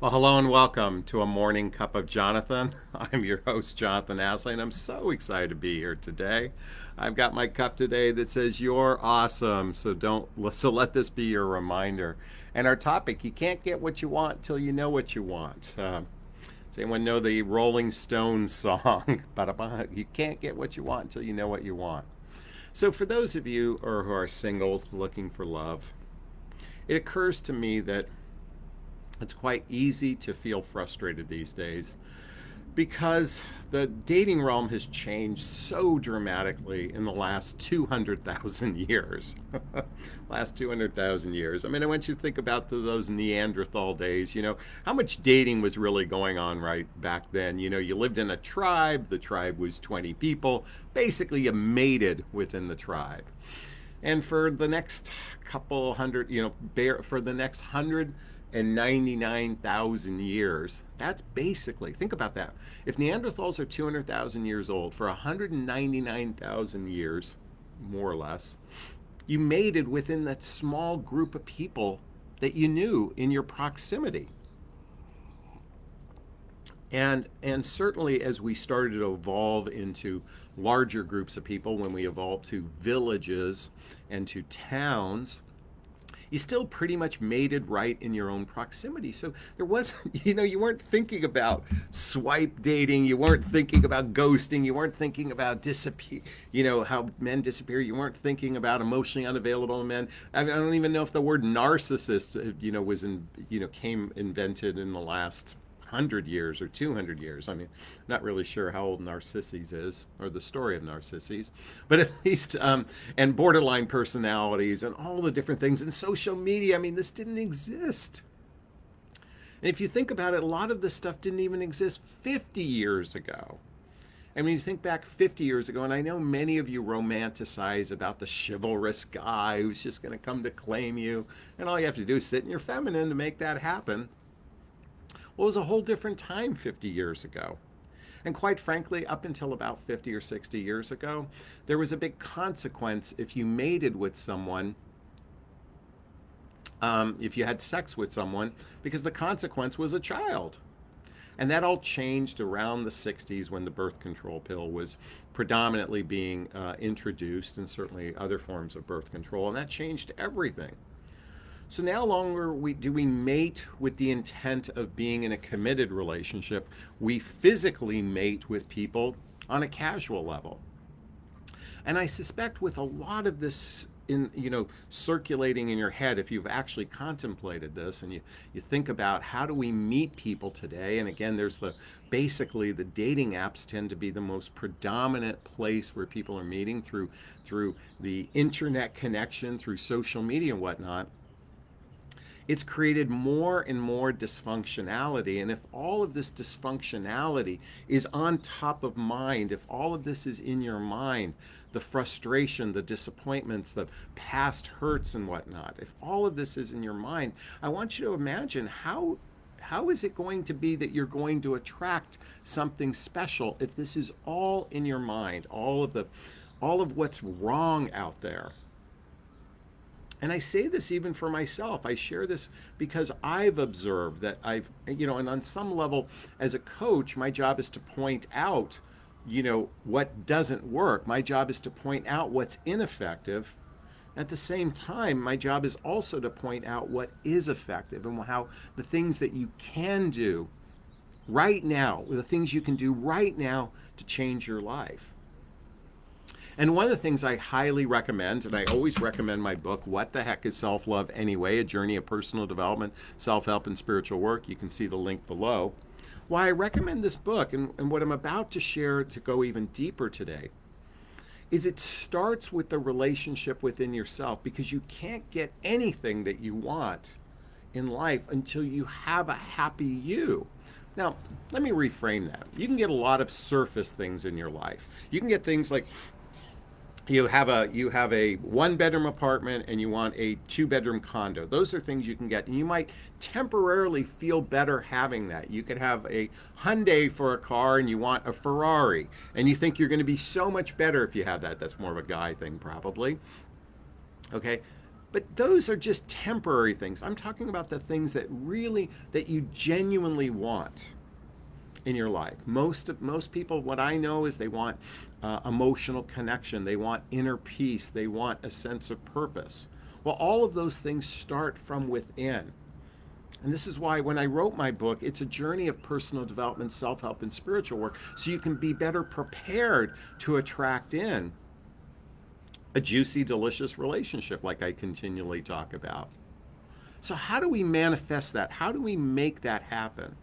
Well, hello and welcome to a morning cup of Jonathan. I'm your host, Jonathan Aslay, and I'm so excited to be here today. I've got my cup today that says "You're awesome," so don't so let this be your reminder. And our topic: you can't get what you want till you know what you want. Uh, does anyone know the Rolling Stones song? you can't get what you want until you know what you want. So, for those of you who are single, looking for love, it occurs to me that it's quite easy to feel frustrated these days because the dating realm has changed so dramatically in the last 200,000 years. last 200,000 years. I mean, I want you to think about those Neanderthal days, you know, how much dating was really going on right back then. You know, you lived in a tribe, the tribe was 20 people, basically you mated within the tribe. And for the next couple hundred, you know, for the next hundred and 99,000 years. That's basically, think about that. If Neanderthals are 200,000 years old, for 199,000 years, more or less, you mated within that small group of people that you knew in your proximity. And, and certainly as we started to evolve into larger groups of people, when we evolved to villages and to towns, you still pretty much mated right in your own proximity. So there wasn't, you know, you weren't thinking about swipe dating, you weren't thinking about ghosting, you weren't thinking about disappear, you know, how men disappear, you weren't thinking about emotionally unavailable men. I, mean, I don't even know if the word narcissist, uh, you know, was in, you know, came invented in the last 100 years or 200 years. I mean, not really sure how old Narcissus is or the story of Narcissus, but at least, um, and borderline personalities and all the different things and social media. I mean, this didn't exist. And if you think about it, a lot of this stuff didn't even exist 50 years ago. I mean, you think back 50 years ago, and I know many of you romanticize about the chivalrous guy who's just going to come to claim you, and all you have to do is sit in your feminine to make that happen. Well, it was a whole different time 50 years ago. And quite frankly, up until about 50 or 60 years ago, there was a big consequence if you mated with someone, um, if you had sex with someone, because the consequence was a child. And that all changed around the 60s when the birth control pill was predominantly being uh, introduced, and certainly other forms of birth control, and that changed everything. So now longer we, do we mate with the intent of being in a committed relationship. We physically mate with people on a casual level. And I suspect with a lot of this in you know circulating in your head if you've actually contemplated this and you you think about how do we meet people today and again there's the basically the dating apps tend to be the most predominant place where people are meeting through through the internet connection through social media and whatnot it's created more and more dysfunctionality. And if all of this dysfunctionality is on top of mind, if all of this is in your mind, the frustration, the disappointments, the past hurts and whatnot, if all of this is in your mind, I want you to imagine how how is it going to be that you're going to attract something special if this is all in your mind, all of the all of what's wrong out there? And I say this even for myself. I share this because I've observed that I've, you know, and on some level, as a coach, my job is to point out, you know, what doesn't work. My job is to point out what's ineffective. At the same time, my job is also to point out what is effective and how the things that you can do right now, the things you can do right now to change your life. And one of the things I highly recommend, and I always recommend my book, What the Heck is Self Love Anyway? A Journey of Personal Development, Self Help, and Spiritual Work. You can see the link below. Why I recommend this book and, and what I'm about to share to go even deeper today is it starts with the relationship within yourself because you can't get anything that you want in life until you have a happy you. Now, let me reframe that. You can get a lot of surface things in your life. You can get things like you have a you have a one bedroom apartment and you want a two bedroom condo. Those are things you can get. And you might temporarily feel better having that. You could have a Hyundai for a car and you want a Ferrari. And you think you're going to be so much better if you have that. That's more of a guy thing probably. Okay? But those are just temporary things. I'm talking about the things that really that you genuinely want in your life. Most of most people, what I know is they want uh, emotional connection. They want inner peace. They want a sense of purpose. Well, all of those things start from within. And this is why when I wrote my book, it's a journey of personal development, self help, and spiritual work so you can be better prepared to attract in a juicy, delicious relationship like I continually talk about. So, how do we manifest that? How do we make that happen?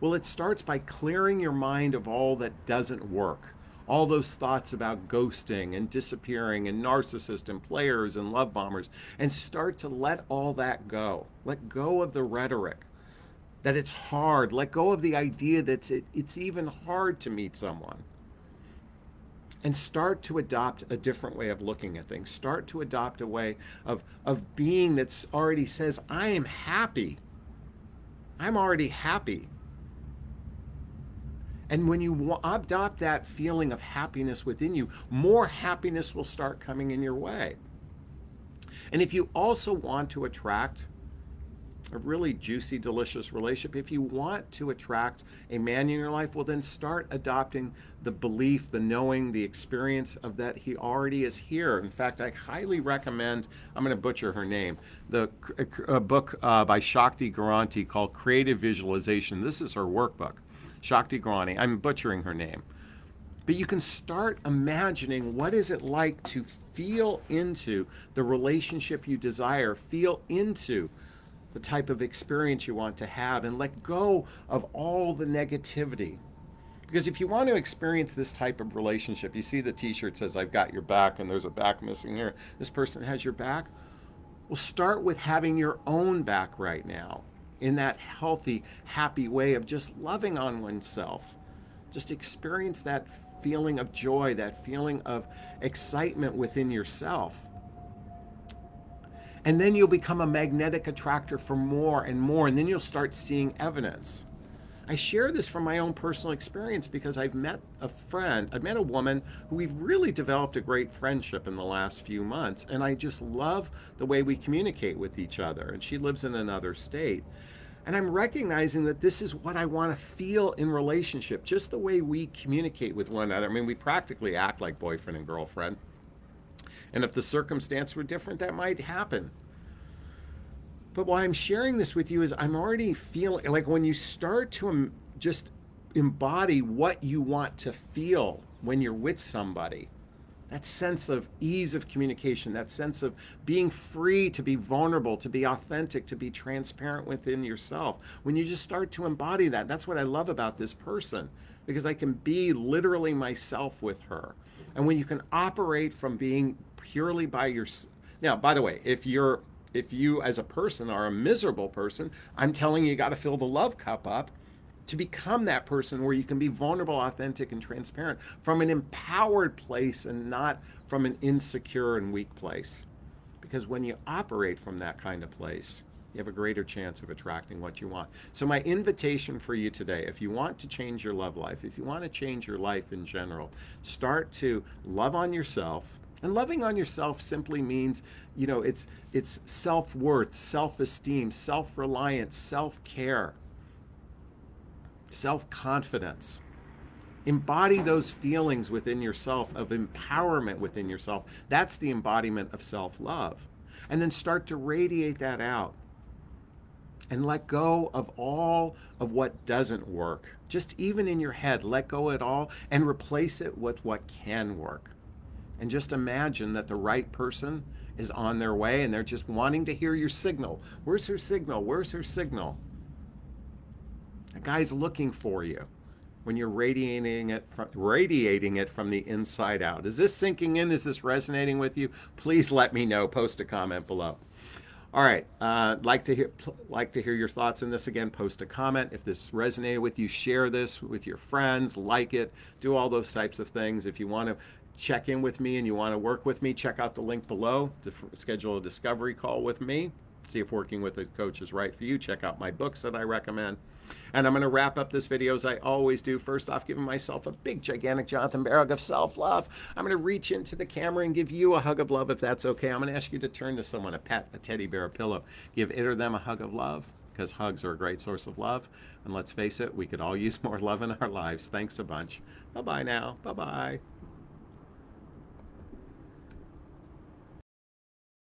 Well, it starts by clearing your mind of all that doesn't work. All those thoughts about ghosting and disappearing and narcissists and players and love bombers, and start to let all that go. Let go of the rhetoric that it's hard. Let go of the idea that it's even hard to meet someone and start to adopt a different way of looking at things. Start to adopt a way of, of being that's already says, I am happy. I'm already happy. And when you adopt that feeling of happiness within you, more happiness will start coming in your way. And if you also want to attract a really juicy, delicious relationship. If you want to attract a man in your life, well, then start adopting the belief, the knowing, the experience of that he already is here. In fact, I highly recommend, I'm going to butcher her name, the a book uh, by Shakti Garanti called Creative Visualization. This is her workbook. Shakti Garanti. I'm butchering her name. But you can start imagining what is it like to feel into the relationship you desire, feel into the type of experience you want to have and let go of all the negativity. Because if you want to experience this type of relationship, you see the t shirt says, I've got your back, and there's a back missing here. This person has your back. Well, start with having your own back right now in that healthy, happy way of just loving on oneself. Just experience that feeling of joy, that feeling of excitement within yourself. And then you'll become a magnetic attractor for more and more, and then you'll start seeing evidence. I share this from my own personal experience because I've met a friend, I've met a woman who we've really developed a great friendship in the last few months, and I just love the way we communicate with each other. And she lives in another state. And I'm recognizing that this is what I want to feel in relationship, just the way we communicate with one another. I mean, we practically act like boyfriend and girlfriend. And if the circumstance were different, that might happen. But why I'm sharing this with you is I'm already feeling like when you start to just embody what you want to feel when you're with somebody, that sense of ease of communication, that sense of being free to be vulnerable, to be authentic, to be transparent within yourself. When you just start to embody that, that's what I love about this person because I can be literally myself with her. And when you can operate from being purely by your now by the way if you're if you as a person are a miserable person i'm telling you you got to fill the love cup up to become that person where you can be vulnerable authentic and transparent from an empowered place and not from an insecure and weak place because when you operate from that kind of place you have a greater chance of attracting what you want. So, my invitation for you today if you want to change your love life, if you want to change your life in general, start to love on yourself, and loving on yourself simply means, you know, it's it's self-worth, self-esteem, self-reliance, self-care, self-confidence. Embody those feelings within yourself of empowerment within yourself. That's the embodiment of self-love. And then start to radiate that out. And let go of all of what doesn't work. Just even in your head, let go of it all and replace it with what can work and just imagine that the right person is on their way and they're just wanting to hear your signal. Where's her signal? Where's her signal? A guy's looking for you when you're radiating it from, radiating it from the inside out. Is this sinking in? Is this resonating with you? Please let me know. Post a comment below. All right, uh, like to hear like to hear your thoughts on this again. Post a comment if this resonated with you. Share this with your friends. Like it. Do all those types of things. If you want to check in with me and you want to work with me, check out the link below to schedule a discovery call with me. See if working with a coach is right for you. Check out my books that I recommend. And I'm going to wrap up this video as I always do. First off, giving myself a big, gigantic Jonathan Barrog of self love. I'm going to reach into the camera and give you a hug of love if that's okay. I'm going to ask you to turn to someone, a pet, a teddy bear, a pillow. Give it or them a hug of love because hugs are a great source of love. And let's face it, we could all use more love in our lives. Thanks a bunch. Bye bye now. Bye bye.